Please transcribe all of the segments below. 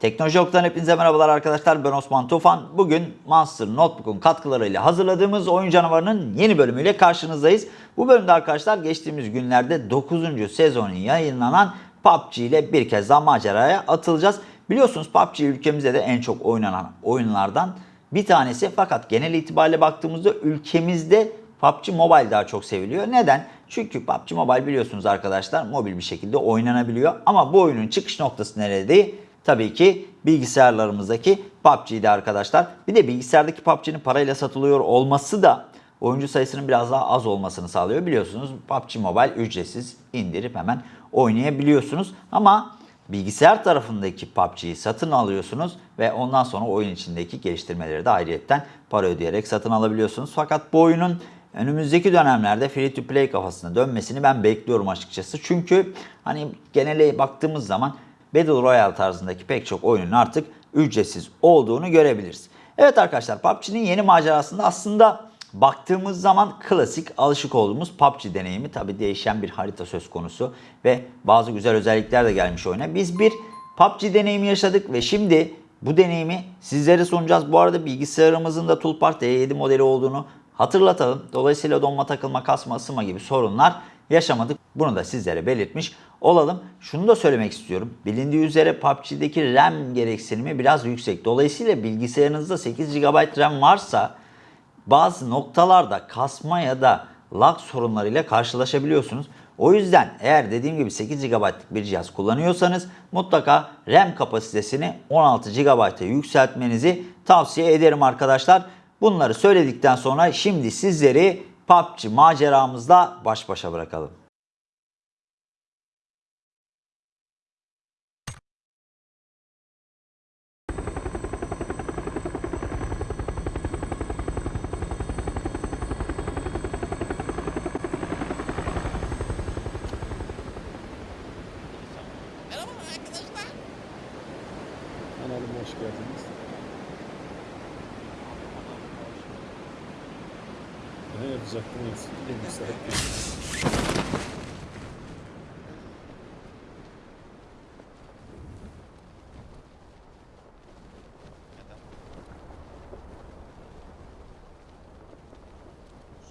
Teknoloji Ok'tan hepinize merhabalar arkadaşlar. Ben Osman Tufan. Bugün Monster Notebook'un katkılarıyla hazırladığımız Oyun Canavarı'nın yeni bölümüyle karşınızdayız. Bu bölümde arkadaşlar geçtiğimiz günlerde 9. sezonu yayınlanan PUBG ile bir kez daha maceraya atılacağız. Biliyorsunuz PUBG ülkemizde de en çok oynanan oyunlardan bir tanesi. Fakat genel itibariyle baktığımızda ülkemizde PUBG Mobile daha çok seviliyor. Neden? Çünkü PUBG Mobile biliyorsunuz arkadaşlar mobil bir şekilde oynanabiliyor. Ama bu oyunun çıkış noktası nerede? Tabii ki bilgisayarlarımızdaki PUBG'de arkadaşlar. Bir de bilgisayardaki PUBG'nin parayla satılıyor olması da oyuncu sayısının biraz daha az olmasını sağlıyor. Biliyorsunuz PUBG Mobile ücretsiz indirip hemen oynayabiliyorsunuz. Ama bilgisayar tarafındaki PUBG'yi satın alıyorsunuz ve ondan sonra oyun içindeki geliştirmeleri de ayrıyetten para ödeyerek satın alabiliyorsunuz. Fakat bu oyunun önümüzdeki dönemlerde free to play kafasına dönmesini ben bekliyorum açıkçası. Çünkü hani genele baktığımız zaman Battle Royale tarzındaki pek çok oyunun artık ücretsiz olduğunu görebiliriz. Evet arkadaşlar PUBG'nin yeni macerasında aslında baktığımız zaman klasik alışık olduğumuz PUBG deneyimi tabi değişen bir harita söz konusu ve bazı güzel özellikler de gelmiş oyuna. Biz bir PUBG deneyimi yaşadık ve şimdi bu deneyimi sizlere sunacağız. Bu arada bilgisayarımızın da Toolpart E7 modeli olduğunu hatırlatalım. Dolayısıyla donma takılma, kasma, ısınma gibi sorunlar yaşamadık. Bunu da sizlere belirtmiş olalım. Şunu da söylemek istiyorum. Bilindiği üzere PUBG'deki RAM gereksinimi biraz yüksek. Dolayısıyla bilgisayarınızda 8 GB RAM varsa bazı noktalarda kasma ya da lag sorunlarıyla karşılaşabiliyorsunuz. O yüzden eğer dediğim gibi 8 GB'lık bir cihaz kullanıyorsanız mutlaka RAM kapasitesini 16 GB'a yükseltmenizi tavsiye ederim arkadaşlar. Bunları söyledikten sonra şimdi sizleri PUBG maceramızla baş başa bırakalım. Eksikliği müsait değil.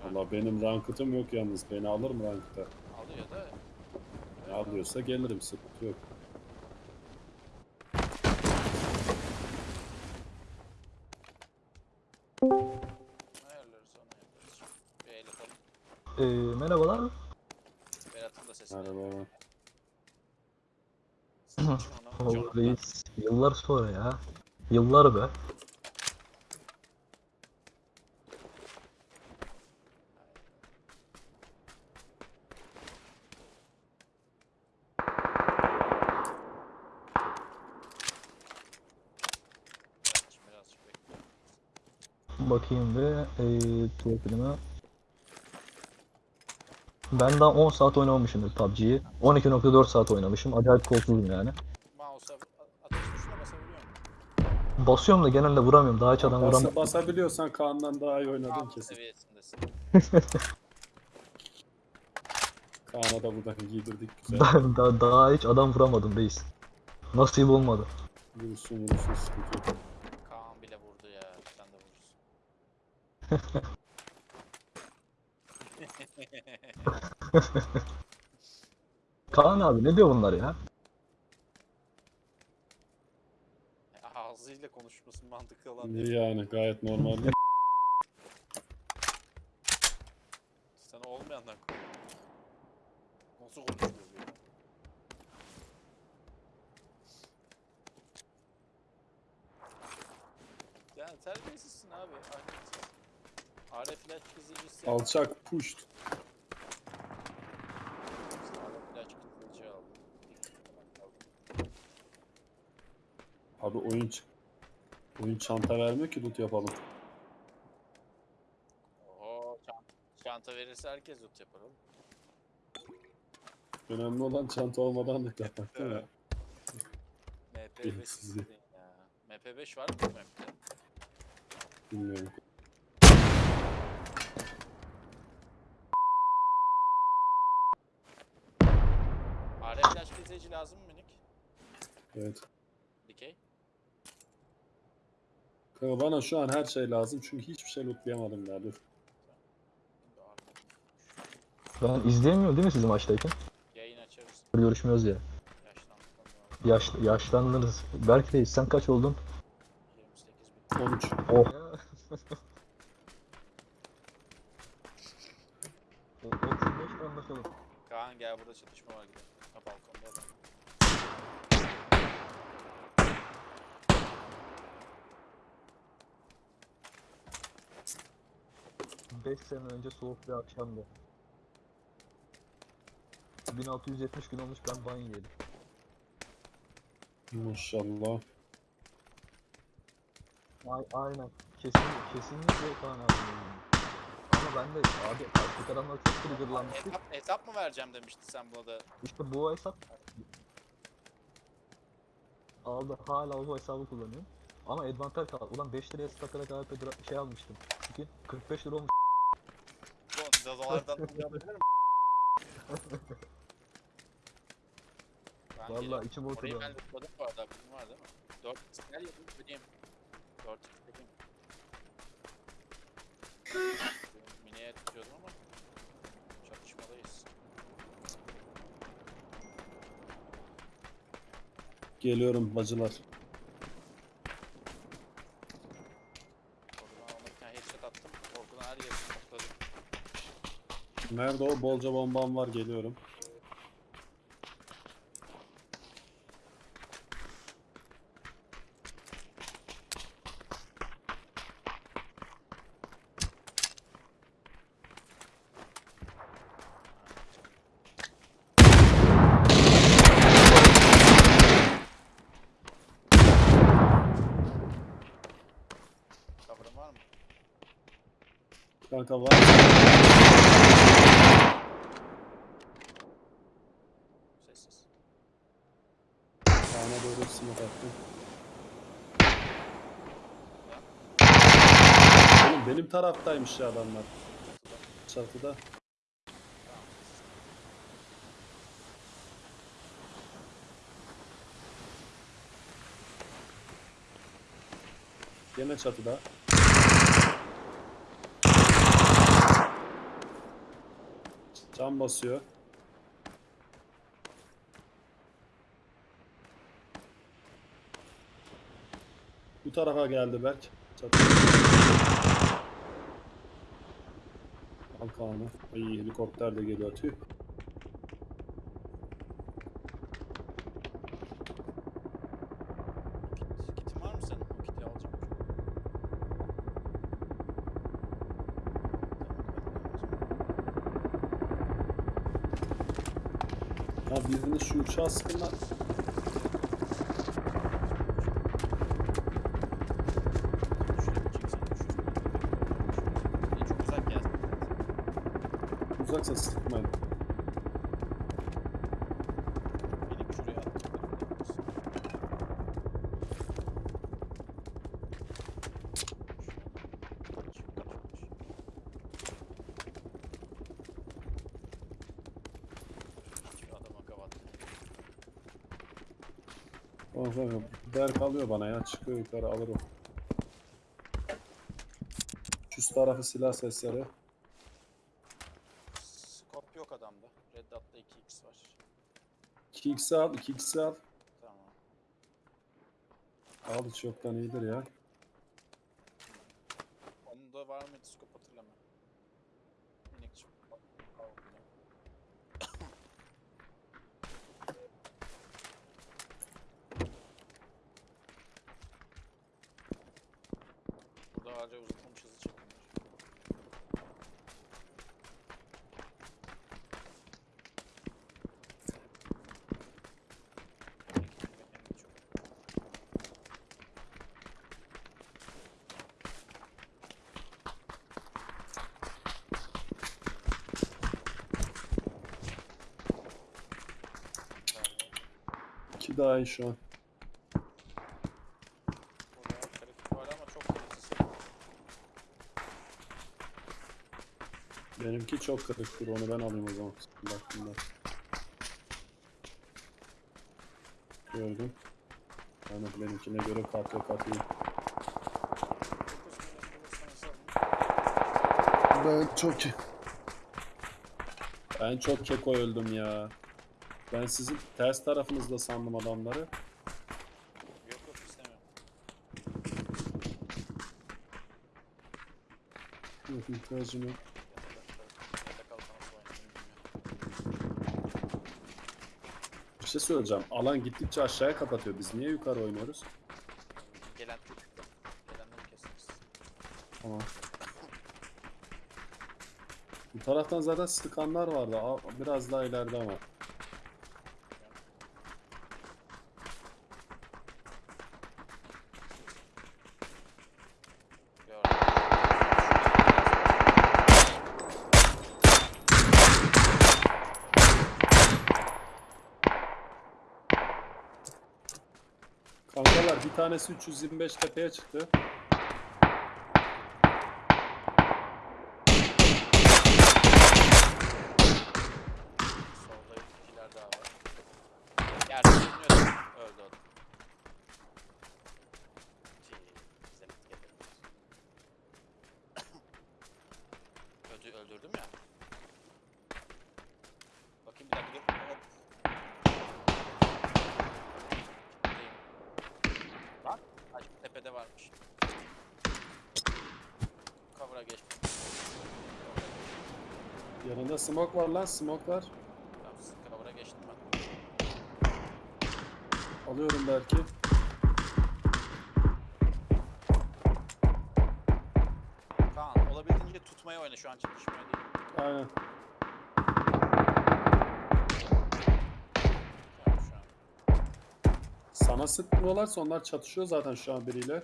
Valla benim rankıtım yok yalnız. Beni alır mı rankıta? Alıyor da Ne alıyorsa gelirim sıkıntı yok. John- reis. Yıllar sonra ya. Yıllar be. Bakayım ve ee, profilime. Ben daha 10 saat oynamamışımdır PUBG'yi. 12.4 saat oynamışım. Acayip korkusuzum yani. Mouse'a a- ateş tuşuna basabiliyor musun? Basıyorum da genelde vuramıyorum. Daha hiç adam Bas, vuramıyorum. basabiliyorsan Kaan'dan daha iyi oynadın Kaan kesin. seviyesindesin. Kaan'a da buradan giydirdik güzel. daha, daha, daha hiç adam vuramadım reis. Nasip olmadı. Vurursun vurursun sıkıntı yok. Kaan bile vurdu ya. Sen de vurursun. Kaan abi ne diyor bunlar ya? Ağzıyla konuşması mantıklı olan İyi yani gayet normal. Sen olmayandan konuş. Nasıl konuşuyor bu ya? Yani terbiyesizsin abi. ahlaksız. Kızıcısı. Alçak pushed. Arif ilaç kızıcı Abi oyun oyun çanta vermiyor ki loot yapalım. Oho çanta, çanta verirse herkes loot yapar oğlum. Önemli olan çanta olmadan loot yapmak değil mi? MP5 Bilinçsizlik. istedin ya. MP5 var mı bu map'te? Bilmiyorum. Kızıcı lazım mı minik? Evet. Dikey. Kanka bana şu an her şey lazım çünkü hiçbir şey lootlayamadım ya dur. Ben izleyemiyorum değil mi sizi maçtayken? yayın açarız. Görüşmüyoruz ya. Yaş, yaşlandınız. Berk Reis sen kaç oldun? 28 bin. 13. Oh. O- 35 anlaşalım. Kaan gel burada çatışma var 5 sene önce soğuk bir akşamdı. 1670 gün olmuş ben ban yedim. Maşallah. Ay, aynen. Kesin, kesinlikle Kaan abi. Ama ben de abi artık adamlar çok triggerlanmıştı. Hesap, hesap mı vereceğim demişti sen buna da. İşte bu hesap aldı hala o hesabı kullanıyorum. Ama advantaj kaldı. Ulan 5 liraya stakarak dra- şey almıştım. Çünkü 45 lira olmuş. Miyim? Ben Vallahi geliyorum. içim Orayı oturuyor. ben lootladım bu arada. Aklım var değil mi? 4 gel yapayım ödeyeyim. 4 ödeyeyim. Miniye tutuyordum ama çatışmadayız. Geliyorum bacılar. Oradan ona bir tane headshot attım. Oradan her yeri topladım. Nerede o? Bolca bombam var geliyorum. Kanka var. Smoke attım. Oğlum benim taraftaymış ya adamlar. Çatıda. Gene çatıda. Cam basıyor. Bu tarafa geldi Berk. Çatı. Al Kaan'ı. Ay helikopter de geliyor tüh. Kit, kitin var mı senin? O kiti alacağım. Ya birini şu uçağa sıkın lan. Çok uzak gelsin. Uzaksa sıkmayın. Benim şuraya attım. Oh, oh, Berk alıyor bana ya. Çıkıyor yukarı alır o. Üst tarafı silah sesleri. Scope yok adamda. Red Dot'ta 2x var. 2x'i al, 2x'i al. Tamam. Al hiç yoktan iyidir ya. Onun da var mıydı scope hatırlamıyorum. Minik çıktı. daha iyi şu an. Benimki çok kırıktır onu ben alayım o zaman. Baktığımda. Gördüm. Yani benimkine göre katlı katlı. Ben çok... Ben çok keko öldüm ya. Ben sizin ters tarafınızda sandım adamları. Yok yok istemiyorum. Yok ihtiyacım yok. Bir şey söyleyeceğim. Alan gittikçe aşağıya kapatıyor. Biz niye yukarı oynuyoruz? Gelen Gelenleri keseriz. Tamam. Bu taraftan zaten sıkanlar vardı. Biraz daha ileride ama. Gördüm. Kankalar bir tanesi 325 tepeye çıktı. Smoke var lan smoke var. Tamam, cover'a geçtim ben. Alıyorum belki. Kaan olabildiğince tutmaya oyna şu an çatışmaya değil. Aynen. Yani şu an. Sana sıkmıyorlarsa onlar çatışıyor zaten şu an biriyle.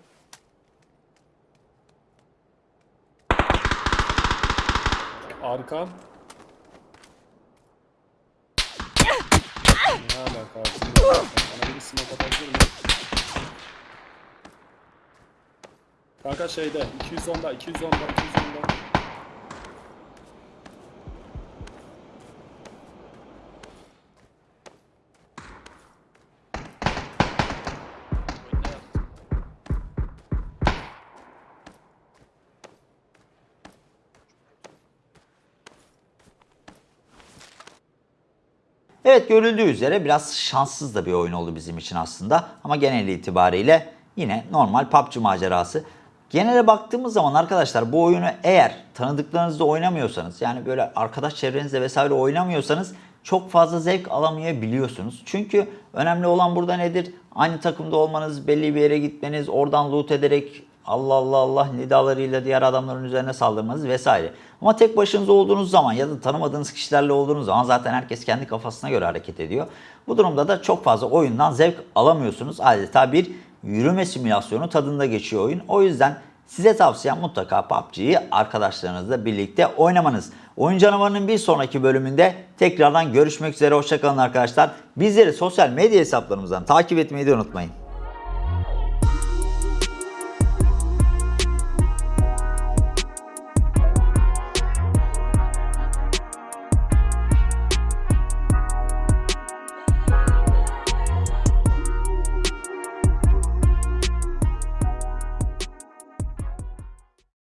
Arkan. Ne alaka abi? Bana bir smoke atabilir mi? Kanka şeyde 210'da 210'da 210'da. Evet görüldüğü üzere biraz şanssız da bir oyun oldu bizim için aslında. Ama genel itibariyle yine normal PUBG macerası. Genele baktığımız zaman arkadaşlar bu oyunu eğer tanıdıklarınızla oynamıyorsanız yani böyle arkadaş çevrenizde vesaire oynamıyorsanız çok fazla zevk alamayabiliyorsunuz. Çünkü önemli olan burada nedir? Aynı takımda olmanız, belli bir yere gitmeniz, oradan loot ederek Allah Allah Allah nidalarıyla diğer adamların üzerine saldırmanız vesaire. Ama tek başınıza olduğunuz zaman ya da tanımadığınız kişilerle olduğunuz zaman zaten herkes kendi kafasına göre hareket ediyor. Bu durumda da çok fazla oyundan zevk alamıyorsunuz. Adeta bir yürüme simülasyonu tadında geçiyor oyun. O yüzden size tavsiyem mutlaka PUBG'yi arkadaşlarınızla birlikte oynamanız. Oyun Canavarı'nın bir sonraki bölümünde tekrardan görüşmek üzere. Hoşçakalın arkadaşlar. Bizleri sosyal medya hesaplarımızdan takip etmeyi de unutmayın.